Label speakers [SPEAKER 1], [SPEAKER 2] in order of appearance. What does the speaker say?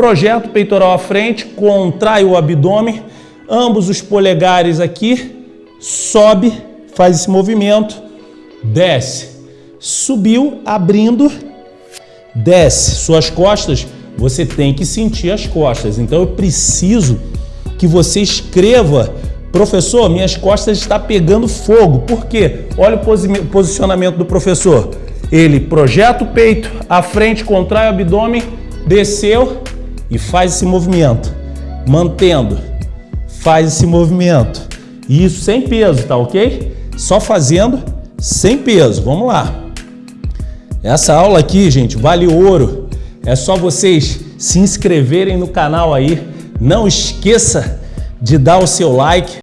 [SPEAKER 1] projeta o peitoral à frente, contrai o abdômen, ambos os polegares aqui, sobe, faz esse movimento, desce. Subiu, abrindo, desce. Suas costas, você tem que sentir as costas. Então eu preciso que você escreva Professor, minhas costas estão pegando fogo. Por quê? Olha o posicionamento do professor. Ele projeta o peito, à frente, contrai o abdômen, desceu e faz esse movimento. Mantendo, faz esse movimento. Isso sem peso, tá ok? Só fazendo sem peso. Vamos lá. Essa aula aqui, gente, vale ouro. É só vocês se inscreverem no canal aí. Não esqueça de dar o seu like.